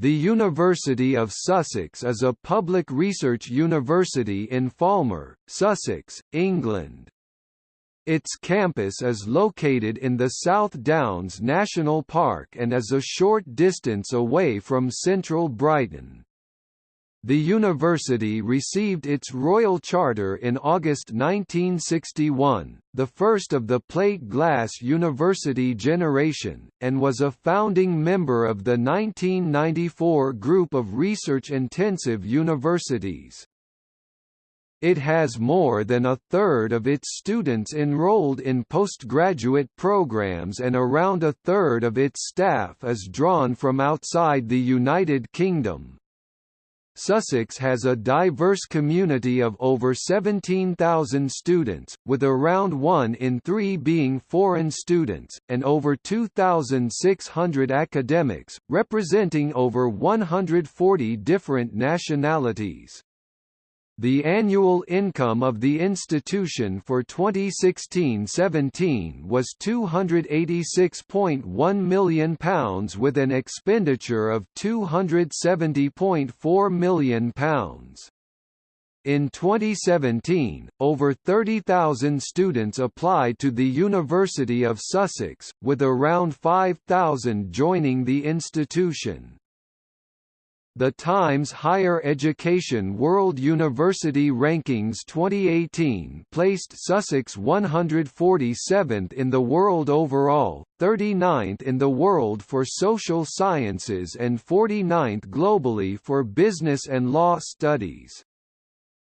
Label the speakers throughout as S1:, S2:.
S1: The University of Sussex is a public research university in Falmer, Sussex, England. Its campus is located in the South Downs National Park and is a short distance away from central Brighton. The university received its royal charter in August 1961, the first of the plate glass university generation, and was a founding member of the 1994 group of research-intensive universities. It has more than a third of its students enrolled in postgraduate programs and around a third of its staff is drawn from outside the United Kingdom. Sussex has a diverse community of over 17,000 students, with around one in three being foreign students, and over 2,600 academics, representing over 140 different nationalities. The annual income of the institution for 2016-17 was £286.1 million with an expenditure of £270.4 million. In 2017, over 30,000 students applied to the University of Sussex, with around 5,000 joining the institution. The Times Higher Education World University Rankings 2018 placed Sussex 147th in the world overall, 39th in the world for social sciences and 49th globally for business and law studies.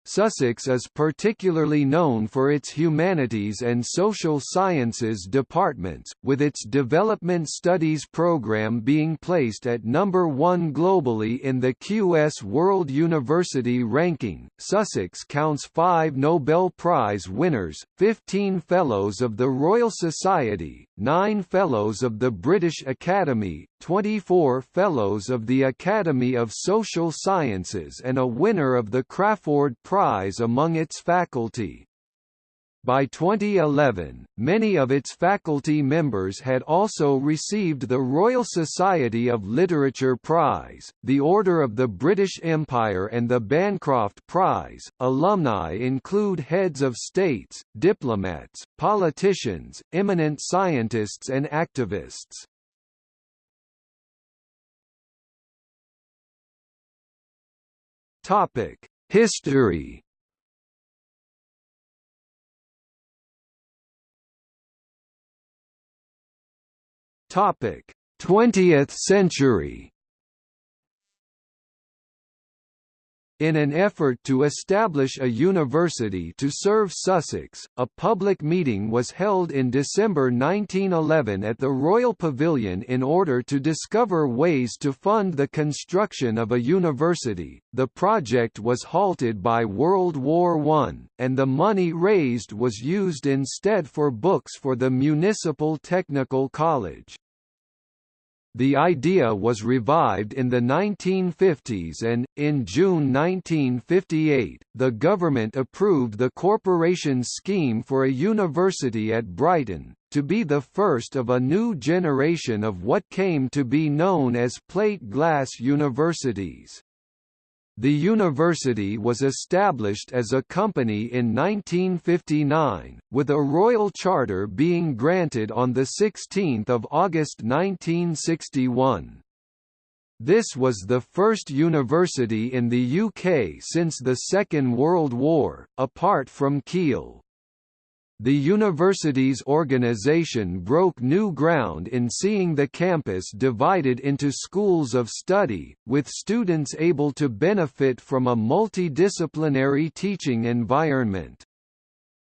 S1: Sussex is particularly known for its humanities and social sciences departments, with its development studies program being placed at number 1 globally in the QS World University Ranking. Sussex counts 5 Nobel Prize winners, 15 Fellows of the Royal Society, 9 Fellows of the British Academy, 24 Fellows of the Academy of Social Sciences and a winner of the Crafoord Prize among its faculty. By 2011, many of its faculty members had also received the Royal Society of Literature Prize, the Order of the British Empire and the Bancroft Prize. Alumni include heads of states, diplomats, politicians, eminent scientists and activists. Topic: History. Topic: 20th century. In an effort to establish a university to serve Sussex, a public meeting was held in December 1911 at the Royal Pavilion in order to discover ways to fund the construction of a university. The project was halted by World War I, and the money raised was used instead for books for the Municipal Technical College. The idea was revived in the 1950s and, in June 1958, the government approved the corporation's scheme for a university at Brighton, to be the first of a new generation of what came to be known as plate glass universities. The university was established as a company in 1959, with a royal charter being granted on 16 August 1961. This was the first university in the UK since the Second World War, apart from Keele. The university's organization broke new ground in seeing the campus divided into schools of study, with students able to benefit from a multidisciplinary teaching environment.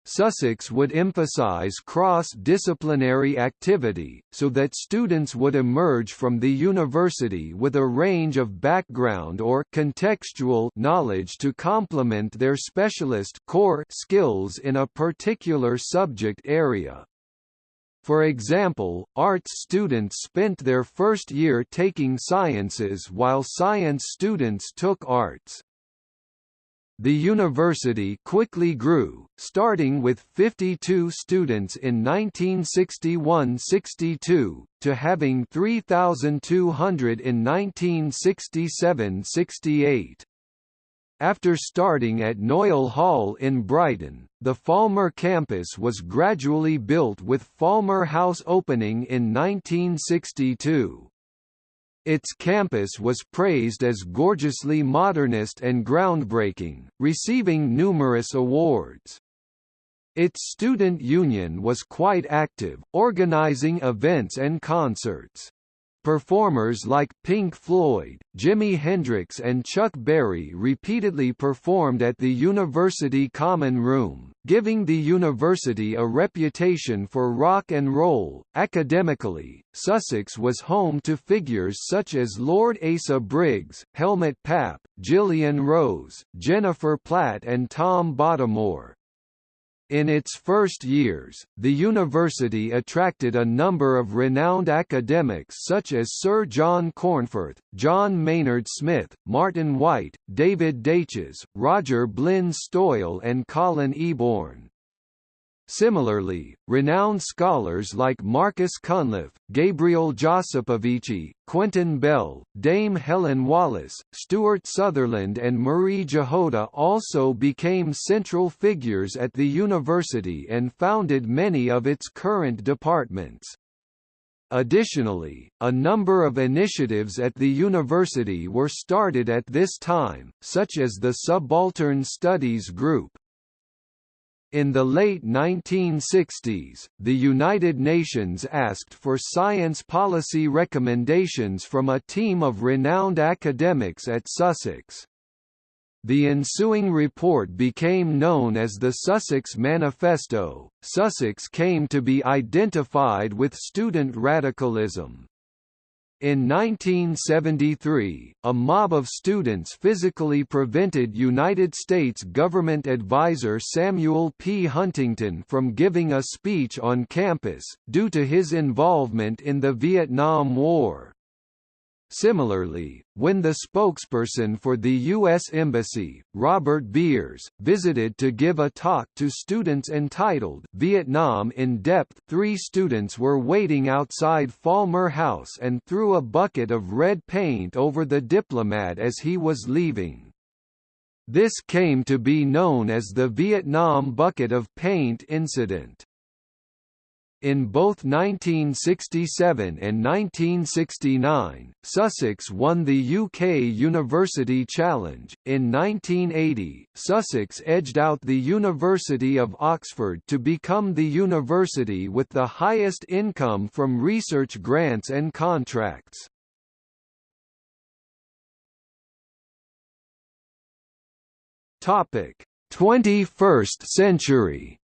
S1: Sussex would emphasize cross-disciplinary activity, so that students would emerge from the university with a range of background or contextual knowledge to complement their specialist core skills in a particular subject area. For example, arts students spent their first year taking sciences while science students took arts. The university quickly grew, starting with 52 students in 1961–62, to having 3,200 in 1967–68. After starting at Noyle Hall in Brighton, the Falmer campus was gradually built with Falmer House opening in 1962. Its campus was praised as gorgeously modernist and groundbreaking, receiving numerous awards. Its student union was quite active, organizing events and concerts. Performers like Pink Floyd, Jimi Hendrix and Chuck Berry repeatedly performed at the University Common Room, giving the university a reputation for rock and roll. Academically, Sussex was home to figures such as Lord Asa Briggs, Helmut Pappe, Gillian Rose, Jennifer Platt and Tom Bottomore. In its first years, the university attracted a number of renowned academics such as Sir John Cornforth, John Maynard Smith, Martin Wight, David Daiches, Roger Blin-Stoyle and Colin Eaborn. Similarly, renowned scholars like Marcus Cunliffe, Gabriel Josipovici, Quentin Bell, Dame Helen Wallace, Stuart Sutherland and Marie Jahoda also became central figures at the university and founded many of its current departments. Additionally, a number of initiatives at the university were started at this time, such as the Subaltern Studies Group, in the late 1960s, the United Nations asked for science policy recommendations from a team of renowned academics at Sussex. The ensuing report became known as the Sussex Manifesto. Sussex came to be identified with student radicalism. In 1973, a mob of students physically prevented United States government advisor Samuel P. Huntington from giving a speech on campus, due to his involvement in the Vietnam War. Similarly, when the spokesperson for the U.S. Embassy, Robert Beers, visited to give a talk to students entitled Vietnam in Depth three students were waiting outside Falmer House and threw a bucket of red paint over the diplomat as he was leaving. This came to be known as the Vietnam Bucket of Paint incident. In both 1967 and 1969, Sussex won the UK University Challenge. In 1980, Sussex edged out the University of Oxford to become the university with the highest income from research grants and contracts. Topic: 21st century.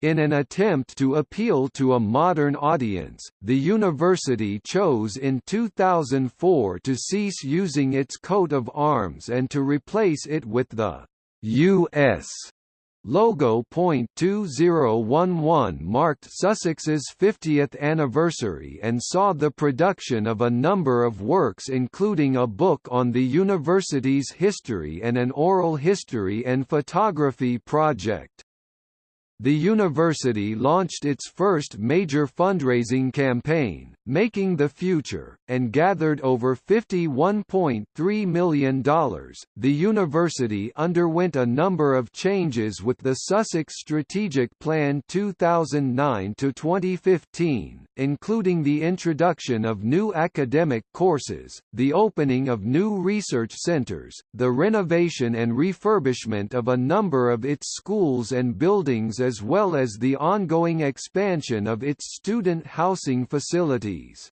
S1: In an attempt to appeal to a modern audience, the university chose in 2004 to cease using its coat of arms and to replace it with the U.S. logo. 2011 marked Sussex's 50th anniversary and saw the production of a number of works including a book on the university's history and an oral history and photography project. The university launched its first major fundraising campaign, Making the Future, and gathered over $51.3 million. The university underwent a number of changes with the Sussex Strategic Plan 2009 to 2015, including the introduction of new academic courses, the opening of new research centres, the renovation and refurbishment of a number of its schools and buildings as well as the ongoing expansion of its student housing facilities.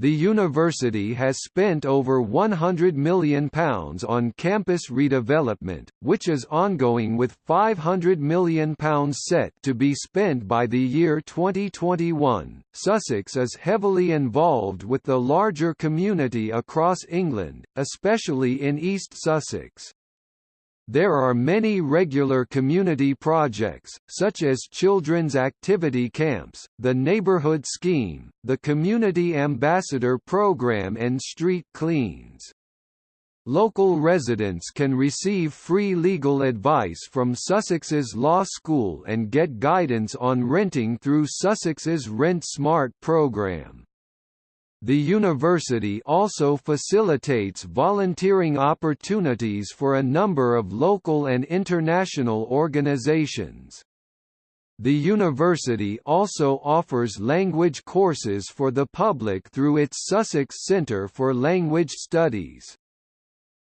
S1: The university has spent over £100 million on campus redevelopment, which is ongoing with £500 million set to be spent by the year 2021. Sussex is heavily involved with the larger community across England, especially in East Sussex. There are many regular community projects, such as children's activity camps, the neighborhood scheme, the Community Ambassador Program and street cleans. Local residents can receive free legal advice from Sussex's Law School and get guidance on renting through Sussex's Rent Smart program. The university also facilitates volunteering opportunities for a number of local and international organizations. The university also offers language courses for the public through its Sussex Centre for Language Studies.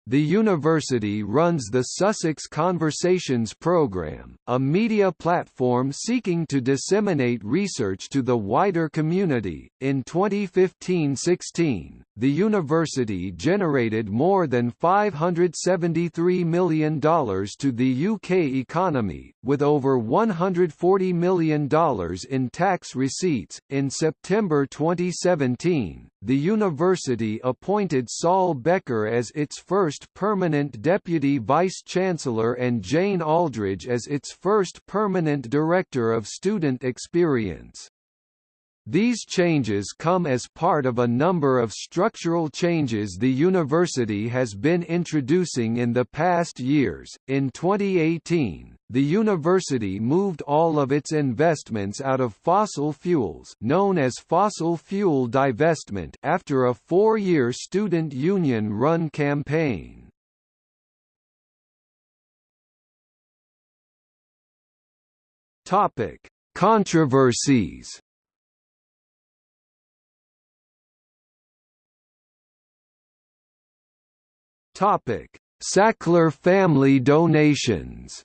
S1: The university runs the Sussex Conversations Programme, a media platform seeking to disseminate research to the wider community. In 2015-16, the university generated more than $573 million to the UK economy, with over $140 million in tax receipts. In September 2017, the university appointed Saul Becker as its first permanent deputy vice-chancellor and Jane Aldridge as its first permanent director of student experience. These changes come as part of a number of structural changes the university has been introducing in the past years. In 2018, the university moved all of its investments out of fossil fuels, known as fossil fuel divestment, after a 4-year student union-run campaign. Topic: Controversies Topic: Sackler family donations.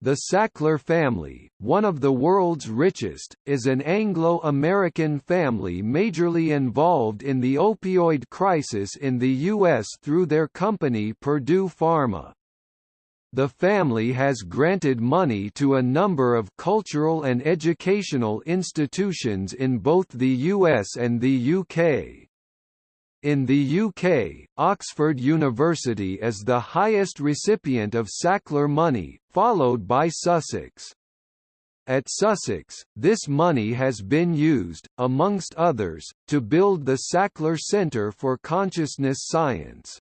S1: The Sackler family, one of the world's richest, is an Anglo-American family majorly involved in the opioid crisis in the U.S. through their company Purdue Pharma. The family has granted money to a number of cultural and educational institutions in both the US and the UK. In the UK, Oxford University is the highest recipient of Sackler money, followed by Sussex. At Sussex, this money has been used, amongst others, to build the Sackler Centre for Consciousness Science.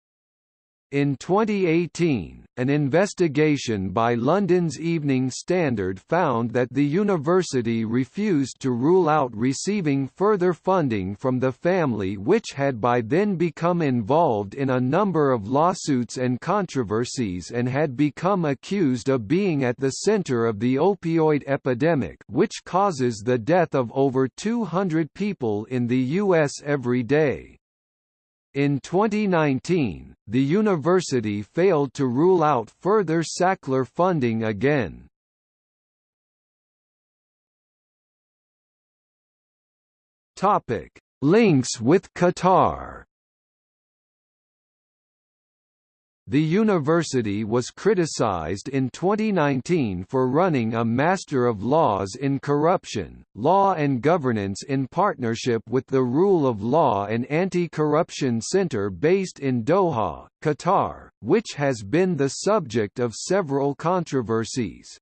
S1: In 2018, an investigation by London's Evening Standard found that the university refused to rule out receiving further funding from the family which had by then become involved in a number of lawsuits and controversies and had become accused of being at the center of the opioid epidemic which causes the death of over 200 people in the U.S. every day. In 2019, the university failed to rule out further Sackler funding again. Topic: Links with Qatar The university was criticized in 2019 for running a Master of Laws in Corruption, Law and Governance in partnership with the Rule of Law and Anti-Corruption Center based in Doha, Qatar, which has been the subject of several controversies.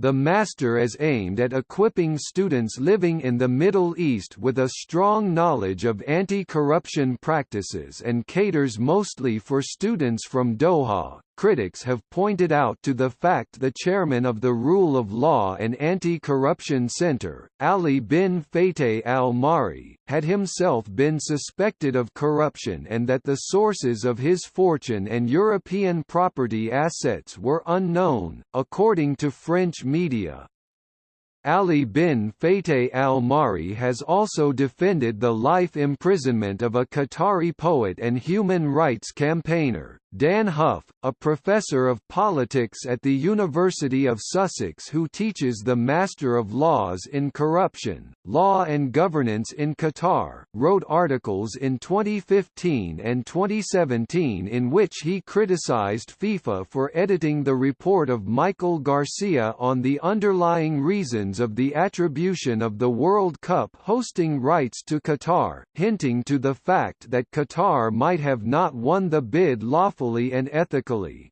S1: The Master is aimed at equipping students living in the Middle East with a strong knowledge of anti-corruption practices and caters mostly for students from Doha, Critics have pointed out to the fact the chairman of the Rule of Law and Anti-Corruption Center, Ali bin Fateh al-Mari, had himself been suspected of corruption and that the sources of his fortune and European property assets were unknown, according to French media. Ali bin Fateh al-Mari has also defended the life imprisonment of a Qatari poet and human rights campaigner, Dan Hough, a professor of politics at the University of Sussex who teaches the Master of Laws in Corruption, Law and Governance in Qatar, wrote articles in 2015 and 2017 in which he criticized FIFA for editing the report of Michael Garcia on the underlying reasons of the attribution of the World Cup hosting rights to Qatar, hinting to the fact that Qatar might have not won the bid lawfully and ethically.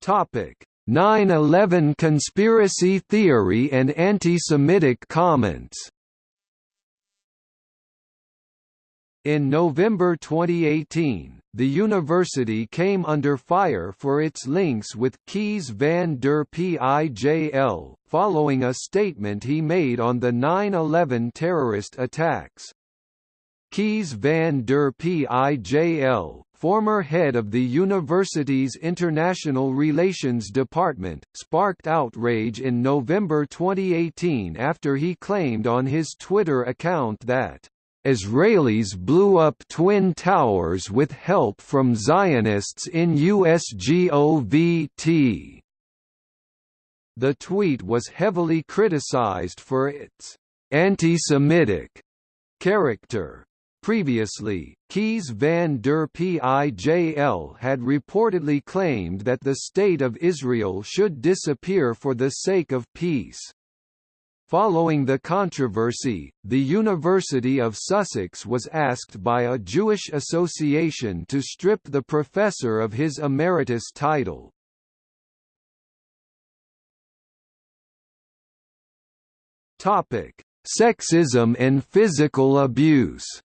S1: Topic: 9/11 conspiracy theory and anti-Semitic comments. In November 2018, the university came under fire for its links with Kees van der Pijl, following a statement he made on the 9-11 terrorist attacks. Kees van der Pijl, former head of the university's International Relations Department, sparked outrage in November 2018 after he claimed on his Twitter account that Israelis blew up Twin Towers with help from Zionists in USGOVT. The tweet was heavily criticized for its anti-Semitic character. Previously, Kees van der Pijl had reportedly claimed that the State of Israel should disappear for the sake of peace. Following the controversy, the University of Sussex was asked by a Jewish association to strip the professor of his emeritus title. Sexism and physical abuse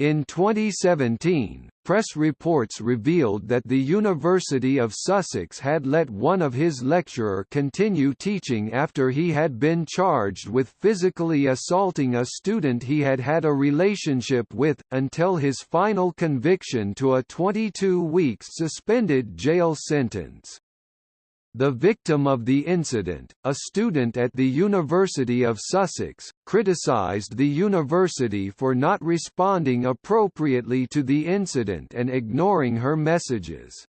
S1: In 2017, press reports revealed that the University of Sussex had let one of his lecturer continue teaching after he had been charged with physically assaulting a student he had had a relationship with, until his final conviction to a 22 weeks suspended jail sentence. The victim of the incident, a student at the University of Sussex, criticised the university for not responding appropriately to the incident and ignoring her messages.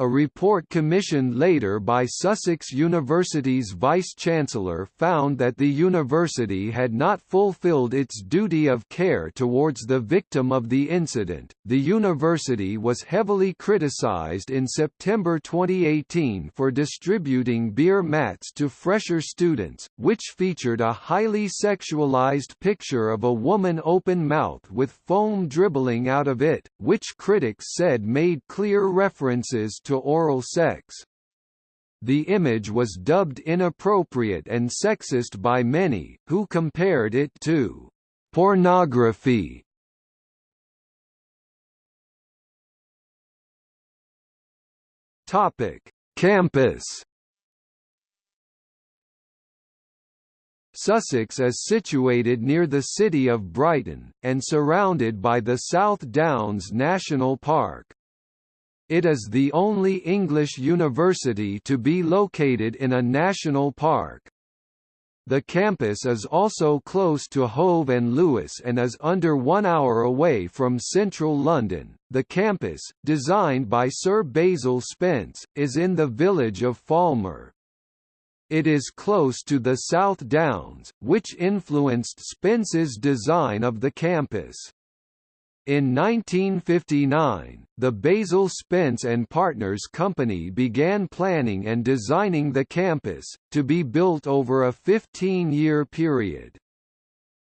S1: A report commissioned later by Sussex University's vice-chancellor found that the university had not fulfilled its duty of care towards the victim of the incident. The university was heavily criticized in September 2018 for distributing beer mats to fresher students, which featured a highly sexualized picture of a woman open-mouthed with foam dribbling out of it, which critics said made clear references to oral sex. The image was dubbed inappropriate and sexist by many, who compared it to pornography. Topic: Campus. Sussex is situated near the city of Brighton, and surrounded by the South Downs National Park. It is the only English university to be located in a national park. The campus is also close to Hove and Lewes and is under one hour away from central London. The campus, designed by Sir Basil Spence, is in the village of Falmer. It is close to the South Downs, which influenced Spence's design of the campus. In 1959, the Basil Spence and Partners Company began planning and designing the campus, to be built over a 15-year period.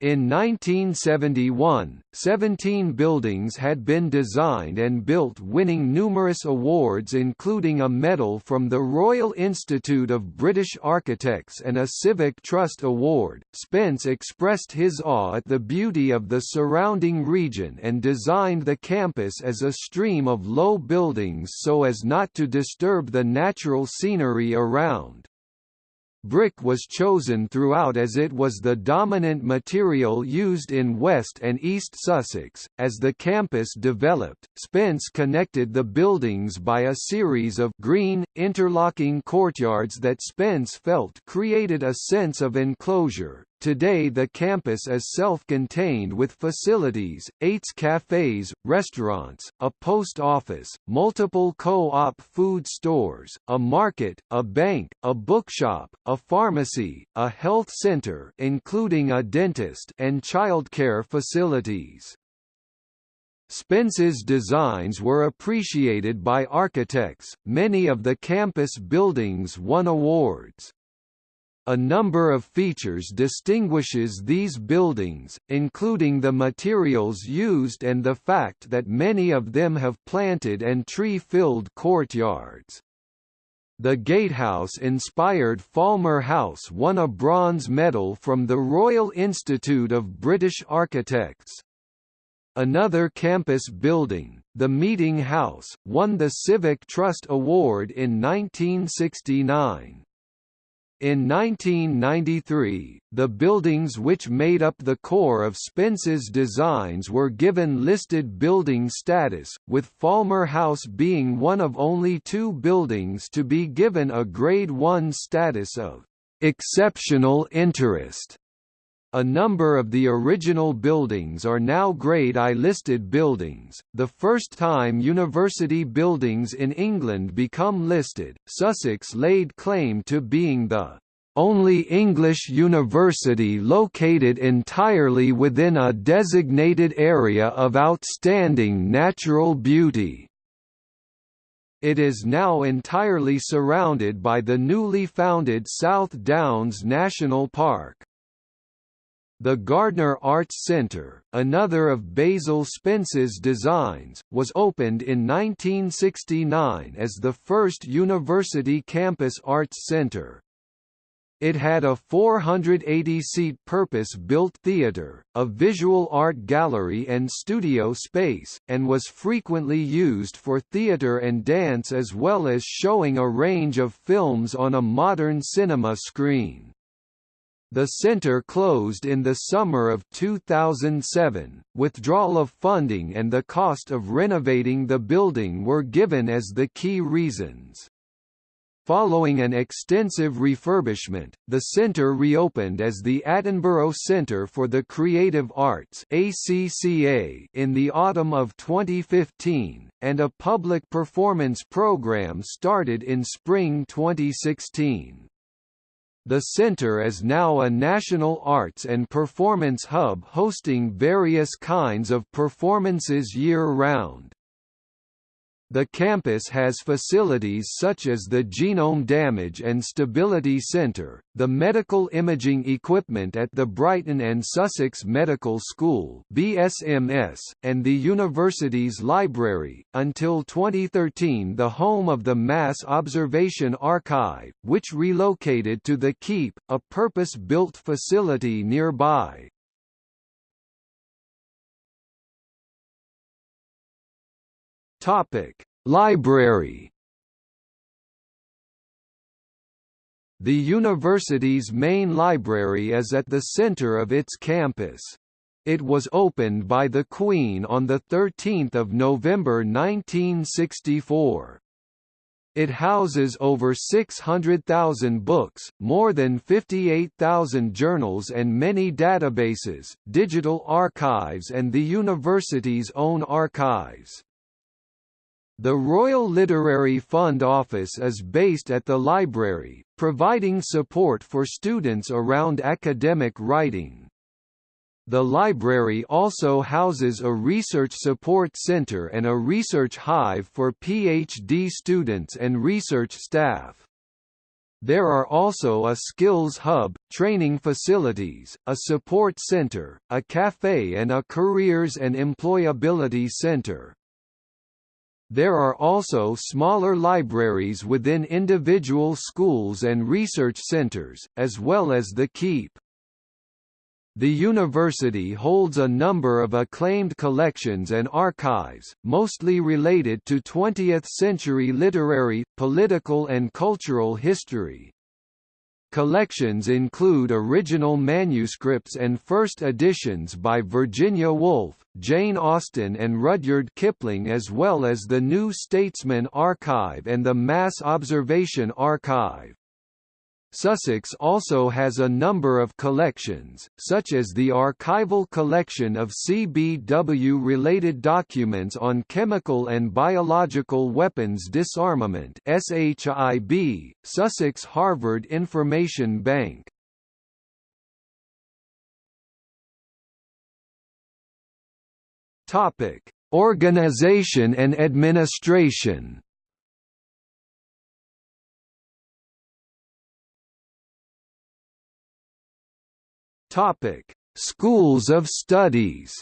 S1: In 1971, 17 buildings had been designed and built winning numerous awards including a medal from the Royal Institute of British Architects and a Civic Trust Award. Spence expressed his awe at the beauty of the surrounding region and designed the campus as a stream of low buildings so as not to disturb the natural scenery around. Brick was chosen throughout as it was the dominant material used in West and East Sussex. As the campus developed, Spence connected the buildings by a series of green, interlocking courtyards that Spence felt created a sense of enclosure. Today the campus is self-contained with facilities, eight cafes, restaurants, a post office, multiple co-op food stores, a market, a bank, a bookshop, a pharmacy, a health center including a dentist and childcare facilities. Spence's designs were appreciated by architects, many of the campus buildings won awards. A number of features distinguishes these buildings, including the materials used and the fact that many of them have planted and tree-filled courtyards. The gatehouse-inspired Falmer House won a bronze medal from the Royal Institute of British Architects. Another campus building, the Meeting House, won the Civic Trust Award in 1969. In 1993, the buildings which made up the core of Spence's designs were given listed building status, with Falmer House being one of only two buildings to be given a Grade 1 status of exceptional interest. A number of the original buildings are now Grade I listed buildings, the first time university buildings in England become listed. Sussex laid claim to being the only English university located entirely within a designated area of outstanding natural beauty. It is now entirely surrounded by the newly founded South Downs National Park. The Gardner Arts Centre, another of Basil Spence's designs, was opened in 1969 as the first university campus arts centre. It had a 480-seat purpose-built theatre, a visual art gallery and studio space, and was frequently used for theatre and dance as well as showing a range of films on a modern cinema screen. The center closed in the summer of 2007. Withdrawal of funding and the cost of renovating the building were given as the key reasons. Following an extensive refurbishment, the centre reopened as the Attenborough Centre for the Creative Arts ACCA in the autumn of 2015, and a public performance programme started in spring 2016. The center is now a national arts and performance hub hosting various kinds of performances year-round. The campus has facilities such as the Genome Damage and Stability Center, the medical imaging equipment at the Brighton and Sussex Medical School (BSMS), and the university's library. Until 2013, the home of the Mass Observation Archive, which relocated to the Keep, a purpose-built facility nearby. Topic: Library. The university's main library is at the center of its campus. It was opened by the Queen on 13 November 1964. It houses over 600,000 books, more than 58,000 journals and many databases, digital archives and the university's own archives. The Royal Literary Fund Office is based at the library, providing support for students around academic writing. The library also houses a research support center and a research hive for PhD students and research staff. There are also a skills hub, training facilities, a support center, a cafe and a careers and employability center. There are also smaller libraries within individual schools and research centers, as well as the Keep. The university holds a number of acclaimed collections and archives, mostly related to 20th-century literary, political and cultural history. Collections include original manuscripts and first editions by Virginia Woolf, Jane Austen and Rudyard Kipling as well as the New Statesman Archive and the Mass Observation Archive. Sussex also has a number of collections, such as the archival collection of CBW-related documents on chemical and biological weapons disarmament SHIB, Sussex Harvard Information Bank. Organization and administration Topic: Schools of studies.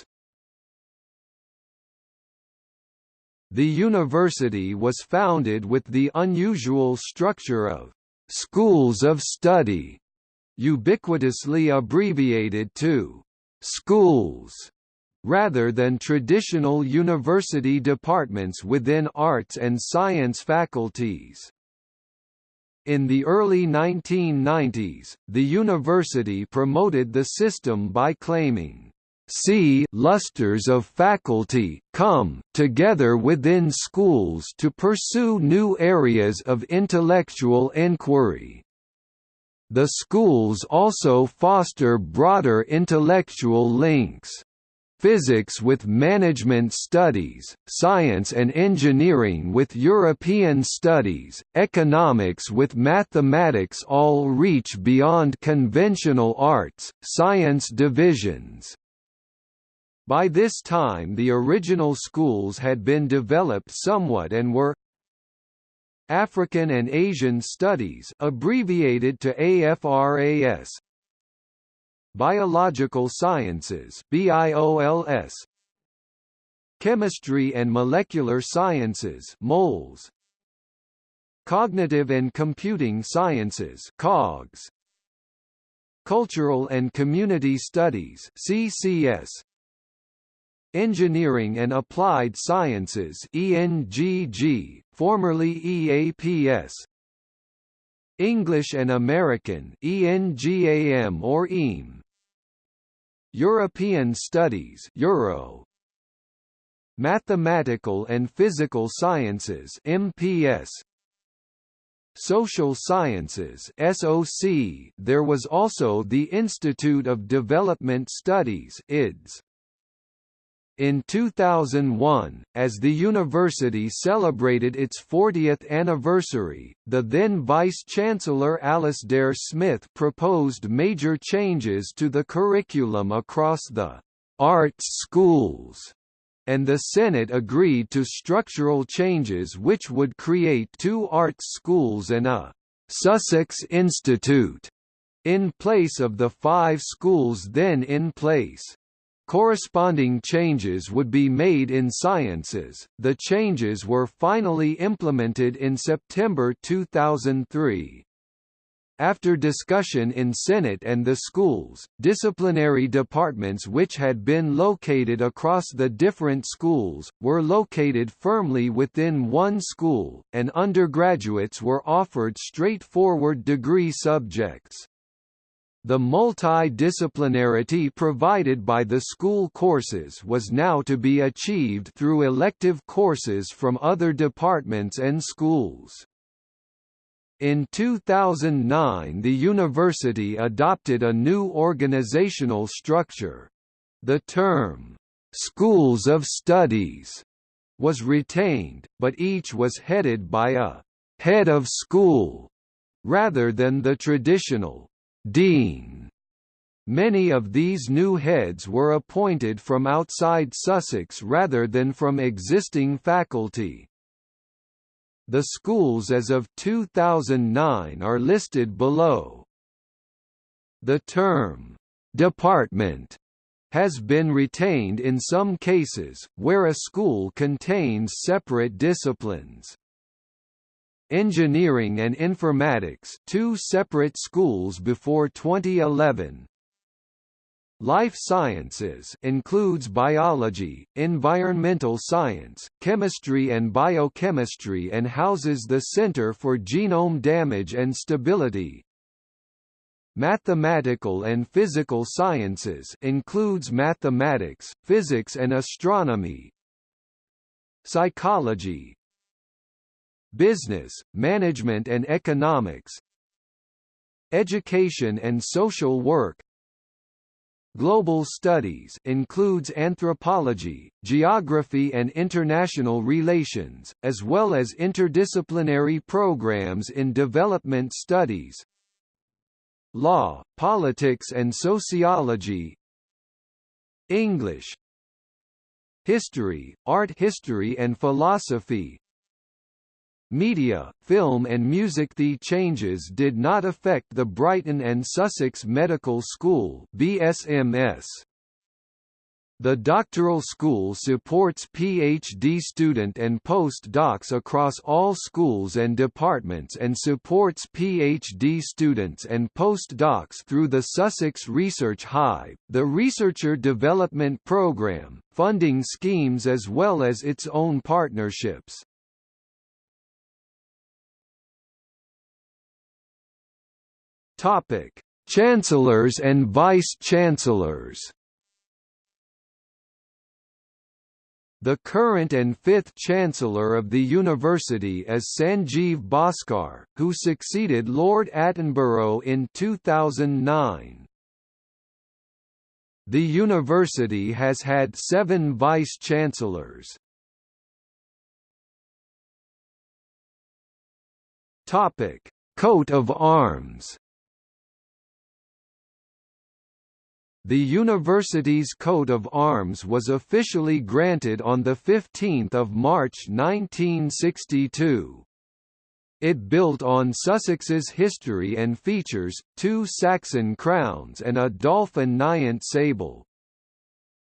S1: The university was founded with the unusual structure of schools of study, ubiquitously abbreviated to schools rather than traditional university departments within arts and science faculties. In the early 1990s, the university promoted the system by claiming, "...see lusters of faculty come together within schools to pursue new areas of intellectual inquiry." The schools also foster broader intellectual links physics with management studies, science and engineering with European studies, economics with mathematics all reach beyond conventional arts, science divisions. By this time the original schools had been developed somewhat and were African and Asian Studies abbreviated to AFRAS Biological Sciences BIOLS Chemistry and Molecular Sciences MOLS Cognitive and Computing Sciences COGS Cultural and Community Studies CCS Engineering and Applied Sciences ENGG formerly EAPS English and American ENGAM or EAM European Studies Euro. Mathematical and Physical Sciences MPS Social Sciences SOC there was also the Institute of Development Studies IDS in 2001, as the university celebrated its 40th anniversary, the then Vice-Chancellor Alasdair Smith proposed major changes to the curriculum across the arts schools, and the Senate agreed to structural changes which would create two arts schools and a Sussex Institute in place of the five schools then in place. Corresponding changes would be made in sciences. The changes were finally implemented in September 2003. After discussion in Senate and the schools, disciplinary departments which had been located across the different schools, were located firmly within one school, and undergraduates were offered straightforward degree subjects. The multidisciplinarity provided by the school courses was now to be achieved through elective courses from other departments and schools. In 2009 the university adopted a new organizational structure. The term, "'Schools of Studies' was retained, but each was headed by a «head of school» rather than the traditional Dean. Many of these new heads were appointed from outside Sussex rather than from existing faculty. The schools as of 2009 are listed below. The term, "'department' has been retained in some cases, where a school contains separate disciplines. Engineering and Informatics two separate schools before 2011. Life Sciences includes biology, environmental science, chemistry and biochemistry and houses the Center for Genome Damage and Stability. Mathematical and Physical Sciences includes mathematics, physics and astronomy. Psychology, business, management and economics Education and social work. Global studies includes anthropology, geography and international relations, as well as interdisciplinary programs in development studies. Law, politics and sociology. English. History, art history and philosophy media, film and music. The changes did not affect the Brighton and Sussex Medical School BSMS. The doctoral school supports PhD student and post-docs across all schools and departments and supports PhD students and post-docs through the Sussex Research Hive, the Researcher Development Programme, funding schemes as well as its own partnerships. Topic: Chancellors and Vice-Chancellors The current and fifth Chancellor of the University is Sanjeev Bhaskar, who succeeded Lord Attenborough in 2009. The university has had seven vice-chancellors. Coat of arms The university's coat of arms was officially granted on 15 March 1962. It built on Sussex's history and features, two Saxon crowns and a dolphin naiant sable.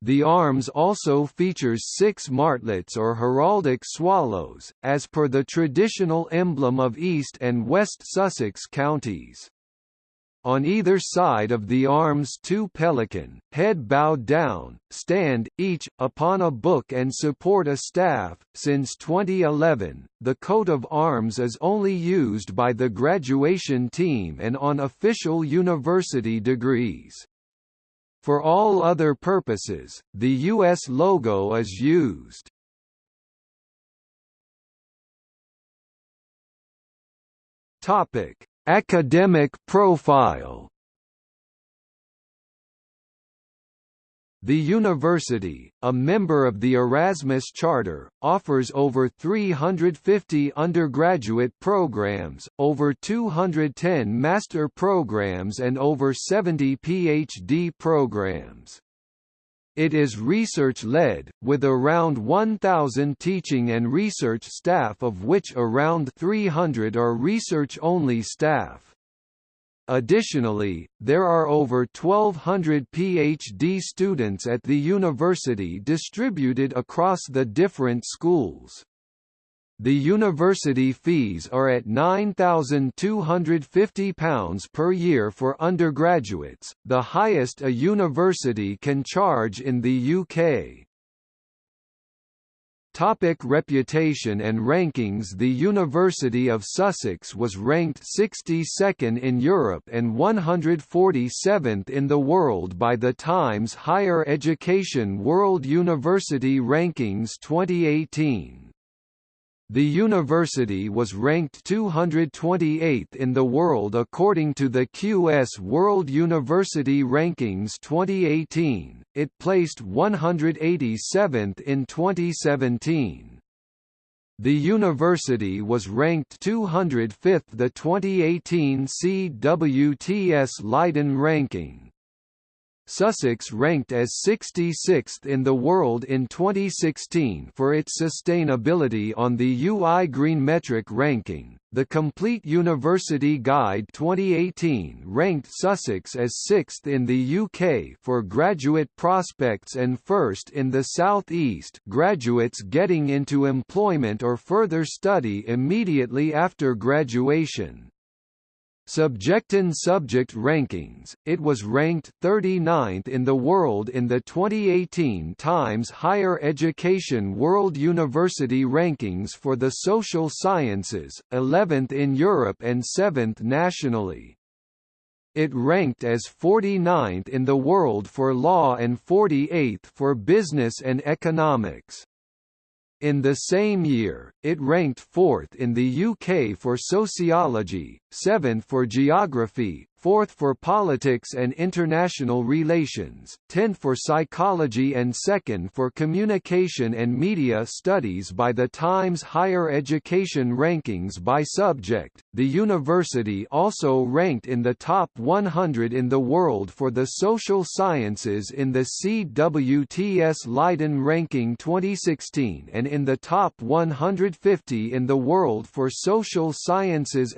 S1: The arms also features six martlets or heraldic swallows, as per the traditional emblem of East and West Sussex counties. On either side of the arms two pelican, head bowed down, stand, each, upon a book and support a staff. Since 2011, the coat of arms is only used by the graduation team and on official university degrees. For all other purposes, the U.S. logo is used. Topic Academic profile The university, a member of the Erasmus Charter, offers over 350 undergraduate programs, over 210 master programs and over 70 PhD programs. It is research-led, with around 1,000 teaching and research staff of which around 300 are research-only staff. Additionally, there are over 1,200 PhD students at the university distributed across the different schools. The university fees are at £9,250 per year for undergraduates, the highest a university can charge in the UK. Topic reputation and rankings The University of Sussex was ranked 62nd in Europe and 147th in the world by the Times Higher Education World University Rankings 2018. The university was ranked 228th in the world according to the QS World University Rankings 2018, it placed 187th in 2017. The university was ranked 205th the 2018 CWTS Leiden ranking. Sussex ranked as 66th in the world in 2016 for its sustainability on the UI Green Metric ranking. The Complete University Guide 2018 ranked Sussex as 6th in the UK for graduate prospects and 1st in the South East graduates getting into employment or further study immediately after graduation. Subjectin subject rankings, it was ranked 39th in the world in the 2018 Times Higher Education World University Rankings for the Social Sciences, 11th in Europe and 7th nationally. It ranked as 49th in the world for law and 48th for business and economics. In the same year, it ranked fourth in the UK for sociology, seventh for geography, fourth for politics and international relations, tenth for psychology and second for communication and media studies by the Times Higher Education Rankings by subject. The university also ranked in the top 100 in the world for the social sciences in the CWTS Leiden ranking 2016 and in the top 150 in the world for social sciences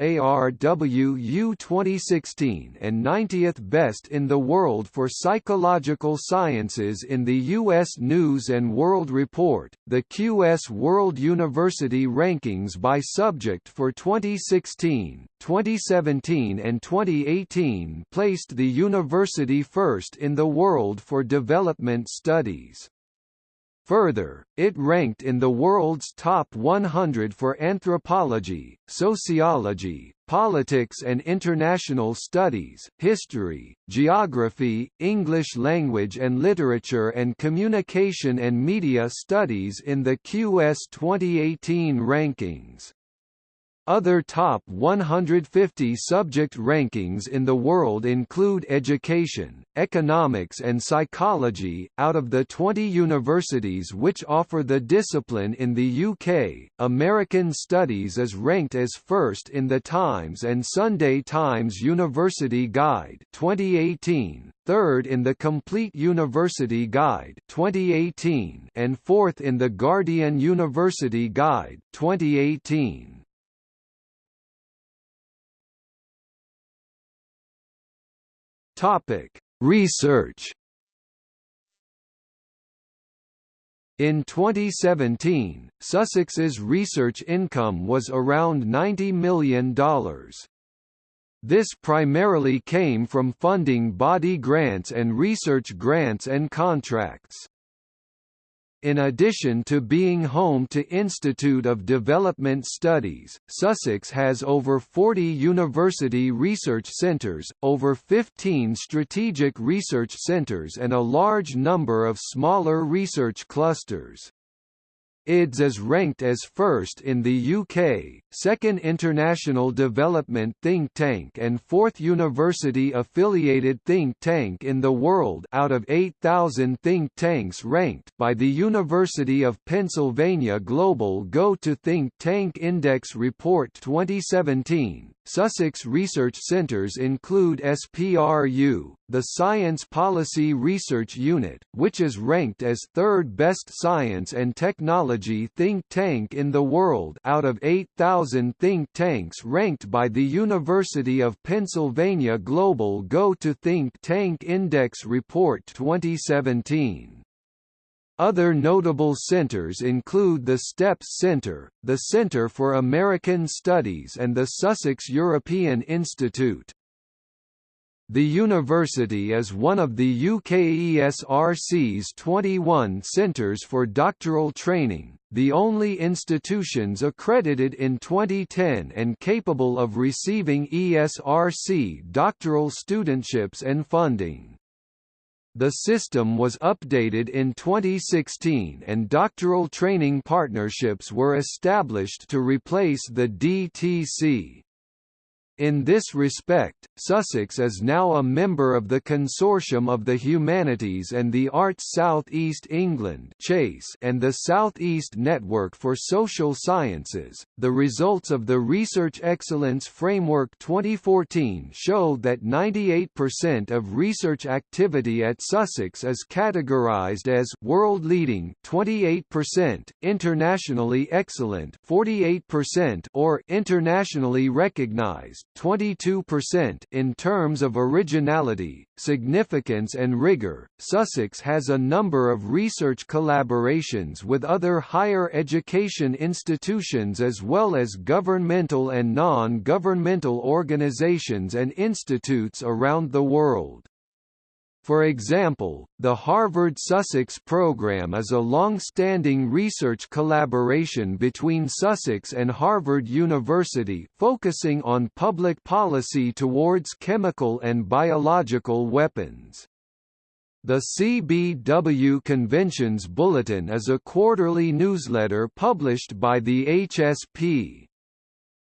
S1: ARWU 2016 and 90th best in the world for psychological sciences in the U.S. News & World Report. The QS World University Rankings by subject for 2016, 2017 and 2018 placed the university first in the world for development studies. Further, it ranked in the world's top 100 for anthropology, sociology, politics and international studies, history, geography, English language and literature and communication and media studies in the QS 2018 rankings. Other top 150 subject rankings in the world include education, economics and psychology. Out of the 20 universities which offer the discipline in the UK, American Studies is ranked as first in the Times and Sunday Times University Guide 2018, third in the Complete University Guide 2018, and fourth in the Guardian University Guide 2018. Topic: Research. In 2017, Sussex's research income was around $90 million. This primarily came from funding body grants and research grants and contracts. In addition to being home to Institute of Development Studies, Sussex has over 40 university research centres, over 15 strategic research centres and a large number of smaller research clusters. IDS is ranked as first in the UK, second international development think tank and fourth university-affiliated think tank in the world out of 8,000 think tanks ranked by the University of Pennsylvania Global Go to Think Tank Index Report 2017. Sussex research centres include SPRU, the Science Policy Research Unit, which is ranked as third best science and technology think tank in the world out of 8,000 think tanks ranked by the University of Pennsylvania Global Go to Think Tank Index Report 2017. Other notable centers include the STEPS Center, the Center for American Studies and the Sussex European Institute. The university is one of the UKESRC's 21 centres for doctoral training, the only institutions accredited in 2010 and capable of receiving ESRC doctoral studentships and funding. The system was updated in 2016 and doctoral training partnerships were established to replace the DTC. In this respect, Sussex is now a member of the Consortium of the Humanities and the Arts South East England and the South East Network for Social Sciences. The results of the Research Excellence Framework 2014 show that 98% of research activity at Sussex is categorized as world-leading 28%, internationally excellent 48% or internationally recognized 22% in terms of originality, significance and rigor. Sussex has a number of research collaborations with other higher education institutions as well as governmental and non-governmental organizations and institutes around the world. For example, the Harvard-Sussex program is a long-standing research collaboration between Sussex and Harvard University focusing on public policy towards chemical and biological weapons. The CBW Conventions Bulletin is a quarterly newsletter published by the HSP.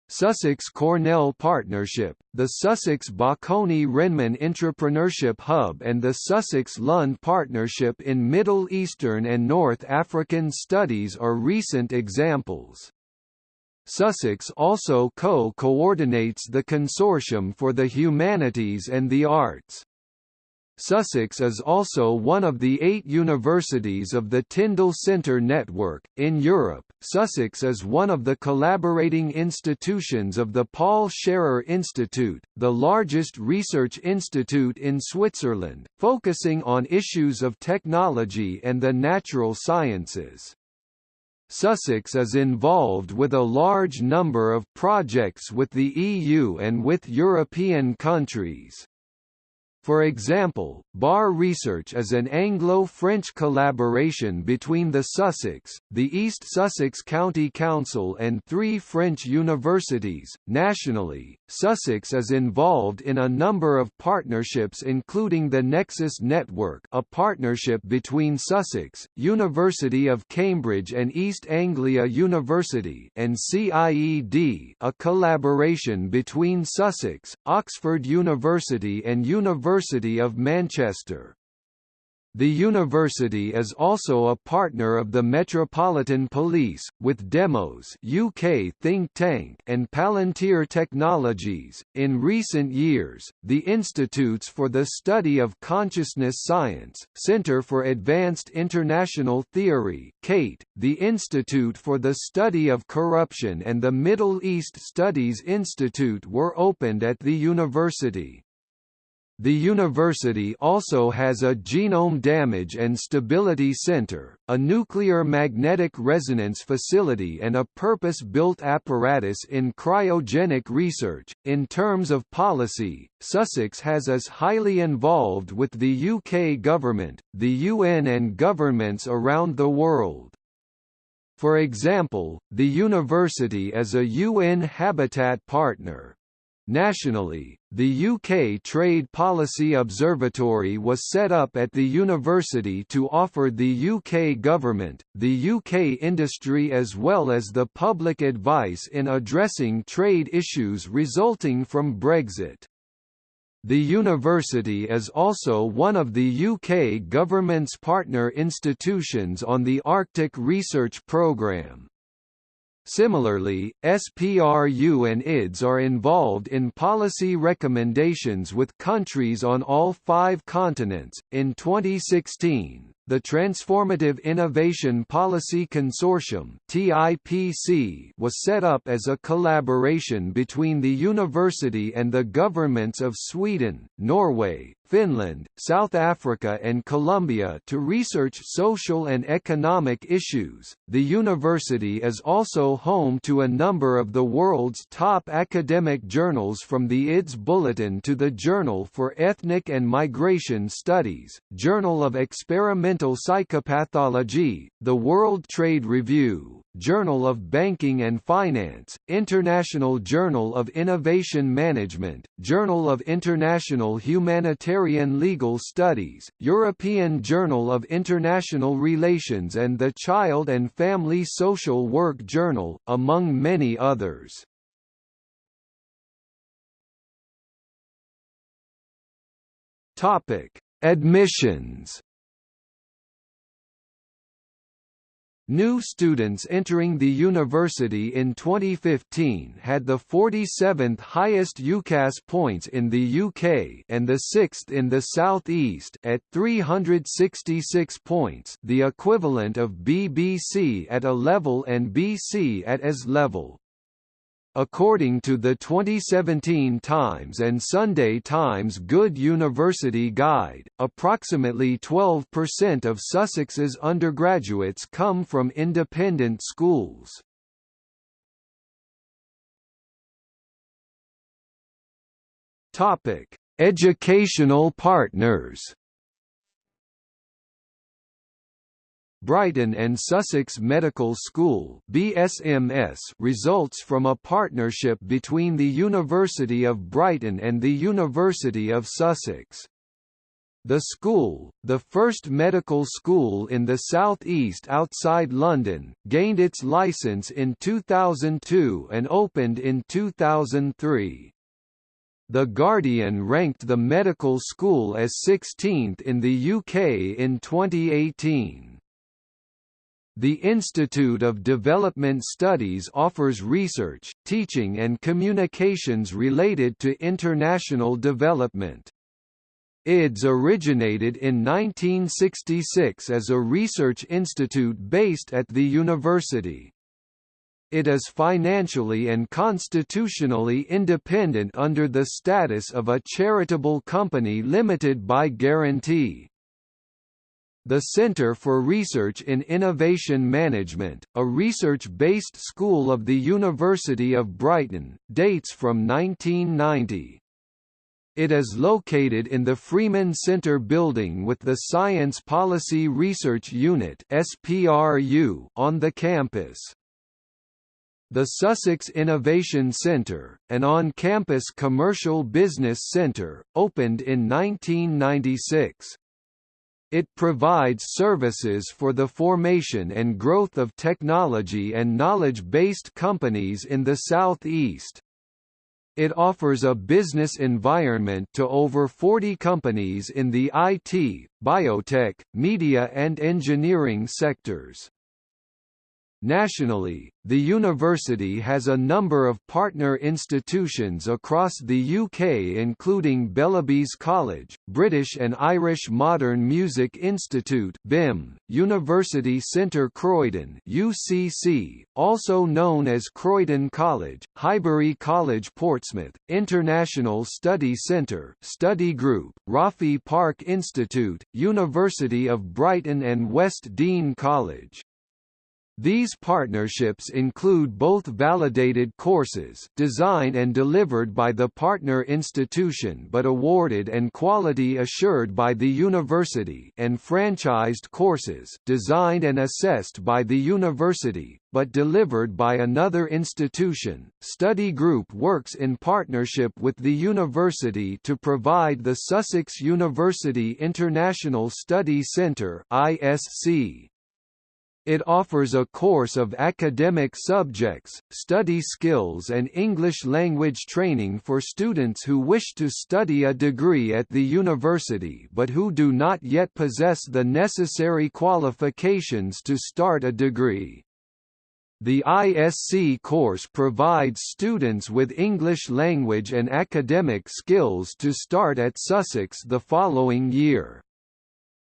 S1: Sussex-Cornell Partnership, the Sussex-Bocconi-Renmin Entrepreneurship Hub and the Sussex-Lund Partnership in Middle Eastern and North African Studies are recent examples. Sussex also co-coordinates the Consortium for the Humanities and the Arts. Sussex is also one of the eight universities of the Tyndall Centre network. In Europe, Sussex is one of the collaborating institutions of the Paul Scherrer Institute, the largest research institute in Switzerland, focusing on issues of technology and the natural sciences. Sussex is involved with a large number of projects with the EU and with European countries. For example, BAR Research is an Anglo-French collaboration between the Sussex, the East Sussex County Council and three French universities. Nationally, Sussex is involved in a number of partnerships including the Nexus Network a partnership between Sussex, University of Cambridge and East Anglia University and CIED a collaboration between Sussex, Oxford University and University University of Manchester. The university is also a partner of the Metropolitan Police, with Demos UK think tank and Palantir Technologies. In recent years, the Institutes for the Study of Consciousness Science, Centre for Advanced International Theory CAIT, the Institute for the Study of Corruption and the Middle East Studies Institute were opened at the university. The university also has a Genome Damage and Stability Center, a nuclear magnetic resonance facility and a purpose-built apparatus in cryogenic research. In terms of policy, Sussex has is highly involved with the UK government, the UN and governments around the world. For example, the university is a UN Habitat partner. Nationally, the UK Trade Policy Observatory was set up at the university to offer the UK government, the UK industry as well as the public advice in addressing trade issues resulting from Brexit. The university is also one of the UK government's partner institutions on the Arctic Research Programme. Similarly, SPRU and IDS are involved in policy recommendations with countries on all five continents. In 2016, the Transformative Innovation Policy Consortium (TIPC) was set up as a collaboration between the university and the governments of Sweden, Norway, Finland, South Africa and Colombia to research social and economic issues. The university is also home to a number of the world's top academic journals from the IDS Bulletin to the Journal for Ethnic and Migration Studies, Journal of Experimental Psychopathology, the World Trade Review, Journal of Banking and Finance, International Journal of Innovation Management, Journal of International Humanitarian Legal Studies, European Journal of International Relations and the Child and Family Social Work Journal, among many others. Topic: Admissions New students entering the university in 2015 had the 47th highest UCAS points in the UK and the 6th in the South East at 366 points the equivalent of BBC at A level and BC at AS level. According to the 2017 Times and Sunday Times Good University Guide, approximately 12% of Sussex's undergraduates come from independent schools. Topic: Educational partners. Brighton and Sussex Medical School BSMS results from a partnership between the University of Brighton and the University of Sussex. The school, the first medical school in the southeast outside London, gained its licence in 2002 and opened in 2003. The Guardian ranked the medical school as 16th in the UK in 2018. The Institute of Development Studies offers research, teaching and communications related to international development. IDS originated in 1966 as a research institute based at the university. It is financially and constitutionally independent under the status of a charitable company limited by guarantee. The Center for Research in Innovation Management, a research-based school of the University of Brighton, dates from 1990. It is located in the Freeman Center building with the Science Policy Research Unit (SPRU) on the campus. The Sussex Innovation Centre, an on-campus commercial business centre, opened in 1996. It provides services for the formation and growth of technology and knowledge-based companies in the Southeast. It offers a business environment to over 40 companies in the IT, biotech, media and engineering sectors. Nationally, the university has a number of partner institutions across the UK including Bellerbys College, British and Irish Modern Music Institute BIMM, University Centre Croydon UCC, also known as Croydon College, Highbury College Portsmouth, International Study Centre Study Group, Roffey Park Institute, University of Brighton and West Dean College. These partnerships include both validated courses designed and delivered by the partner institution but awarded and quality assured by the university and franchised courses designed and assessed by the university, but delivered by another institution. Study Group works in partnership with the university to provide the Sussex University International Study Centre (ISC) It offers a course of academic subjects, study skills and English language training for students who wish to study a degree at the university but who do not yet possess the necessary qualifications to start a degree. The ISC course provides students with English language and academic skills to start at Sussex the following year.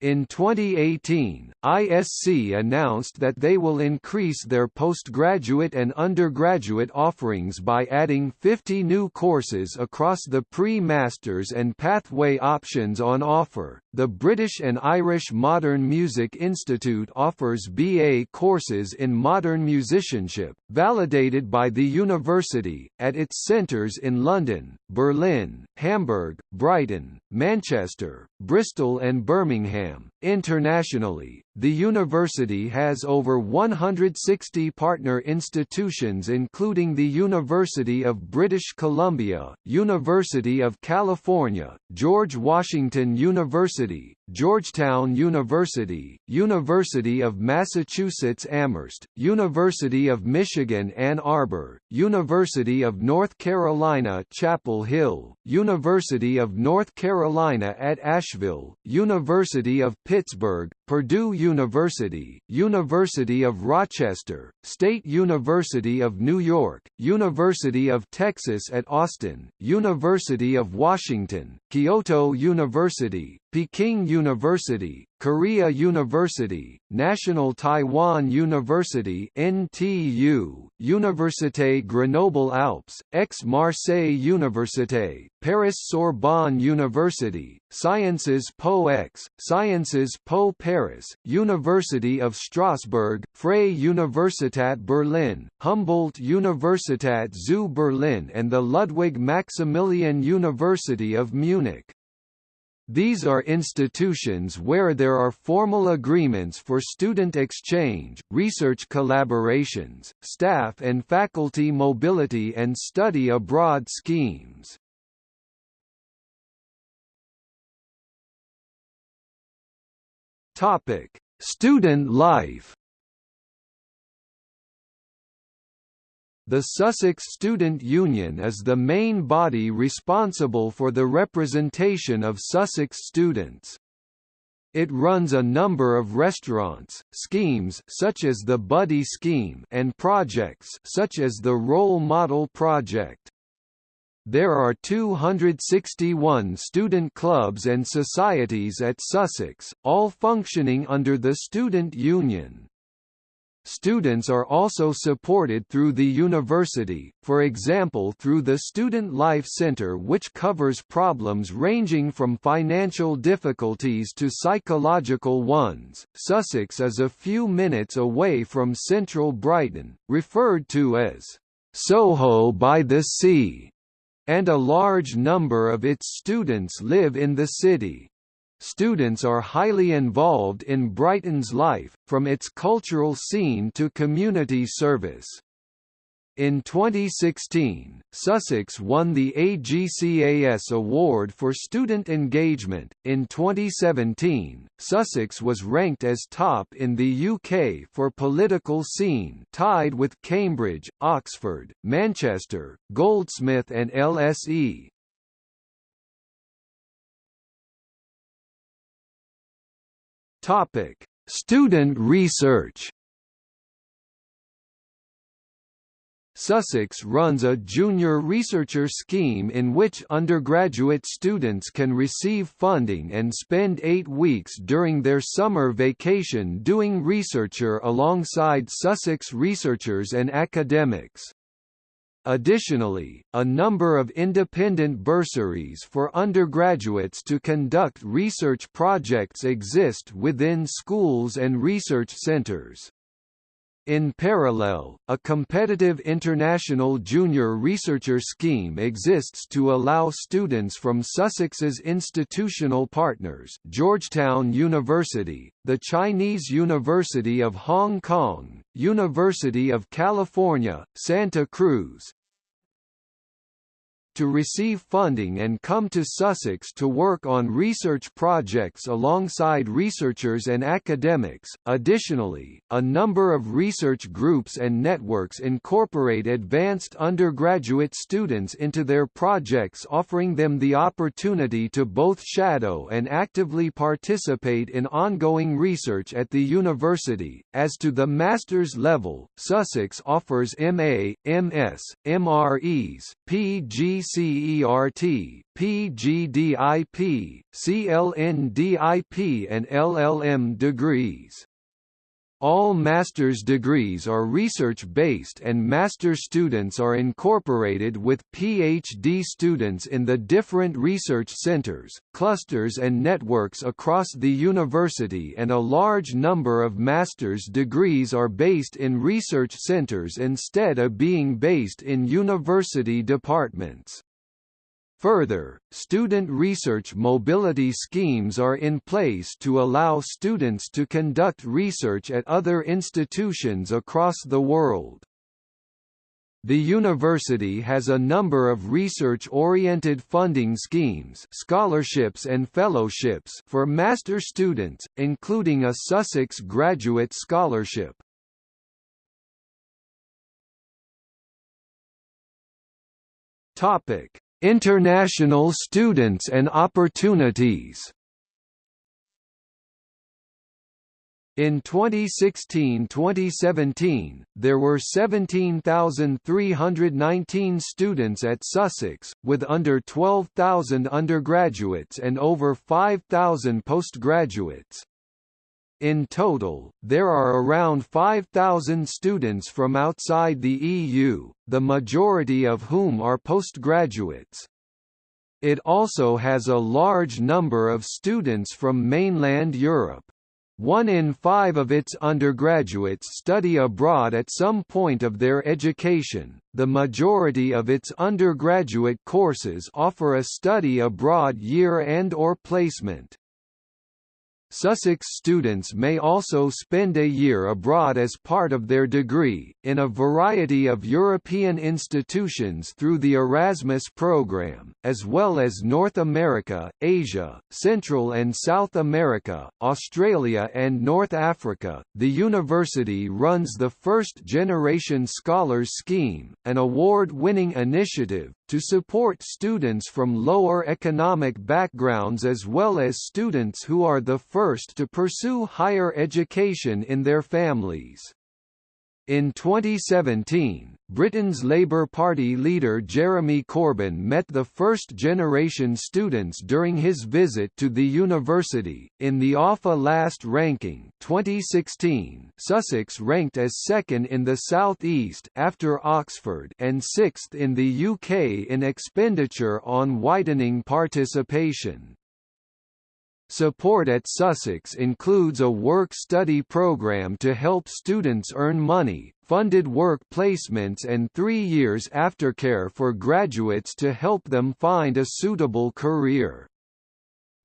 S1: In 2018, ISC announced that they will increase their postgraduate and undergraduate offerings by adding 50 new courses across the pre-masters and pathway options on offer. The British and Irish Modern Music Institute offers BA courses in modern musicianship, validated by the university, at its centres in London, Berlin, Hamburg, Brighton, Manchester, Bristol and Birmingham. Internationally, the university has over 160 partner institutions including the University of British Columbia, University of California, George Washington University, Georgetown University, University of Massachusetts Amherst, University of Michigan Ann Arbor, University of North Carolina Chapel Hill, University of North Carolina at Asheville, University of Pittsburgh, Purdue University, University of Rochester, State University of New York, University of Texas at Austin, University of Washington, Kyoto University, Peking University, Korea University, National Taiwan University NTU, Université Grenoble Alpes, Aix-Marseille Université, Paris Sorbonne University, Sciences Po Aix, Sciences Po Paris, University of Strasbourg, Freie Universität Berlin, Humboldt Universität zu Berlin and the Ludwig Maximilian University of Munich. These are institutions where there are formal agreements for student exchange, research collaborations, staff and faculty mobility and study abroad schemes. Topic: Student life. The Sussex Student Union is the main body responsible for the representation of Sussex students. It runs a number of restaurants, schemes such as the Buddy Scheme and projects such as the Role Model Project. There are 261 student clubs and societies at Sussex, all functioning under the Student Union. Students are also supported through the university, for example through the Student Life Centre which covers problems ranging from financial difficulties to psychological ones. Sussex is a few minutes away from central Brighton, referred to as Soho by the Sea and a large number of its students live in the city. Students are highly involved in Brighton's life, from its cultural scene to community service. In 2016, Sussex won the AGCAS Award for Student Engagement. In 2017, Sussex was ranked as top in the UK for political scene, tied with Cambridge, Oxford, Manchester, Goldsmith, and LSE. Topic: Student research. Sussex runs a junior researcher scheme in which undergraduate students can receive funding and spend eight weeks during their summer vacation doing researcher alongside Sussex researchers and academics. Additionally, a number of independent bursaries for undergraduates to conduct research projects exist within schools and research centers. In parallel, a competitive international junior researcher scheme exists to allow students from Sussex's institutional partners Georgetown University, the Chinese University of Hong Kong, University of California, Santa Cruz, to receive funding and come to Sussex to work on research projects alongside researchers and academics. Additionally, a number of research groups and networks incorporate advanced undergraduate students into their projects, offering them the opportunity to both shadow and actively participate in ongoing research at the university. As to the master's level, Sussex offers MA, MS, MREs, PG PCERT, PGDIP, CLNDIP and LLM degrees. All master's degrees are research-based and master students are incorporated with PhD students in the different research centers, clusters and networks across the university and a large number of master's degrees are based in research centers instead of being based in university departments. Further, student research mobility schemes are in place to allow students to conduct research at other institutions across the world. The university has a number of research-oriented funding schemes scholarships and fellowships for master students, including a Sussex Graduate Scholarship. Topic International students and opportunities In 2016–2017, there were 17,319 students at Sussex, with under 12,000 undergraduates and over 5,000 postgraduates. In total, there are around 5,000 students from outside the EU, the majority of whom are postgraduates. It also has a large number of students from mainland Europe. One in five of its undergraduates study abroad at some point of their education. The majority of its undergraduate courses offer a study abroad year and or placement. Sussex students may also spend a year abroad as part of their degree, in a variety of European institutions through the Erasmus program, as well as North America, Asia, Central and South America, Australia, and North Africa. The university runs the First Generation Scholars Scheme, an award winning initiative, to support students from lower economic backgrounds as well as students who are the first to pursue higher education in their families. In 2017, Britain's Labour Party leader Jeremy Corbyn met the first-generation students during his visit to the university. In the OFA Last Ranking 2016, Sussex ranked as second in the South East after Oxford and sixth in the UK in expenditure on widening participation. Support at Sussex includes a work-study program to help students earn money, funded work placements and three years aftercare for graduates to help them find a suitable career.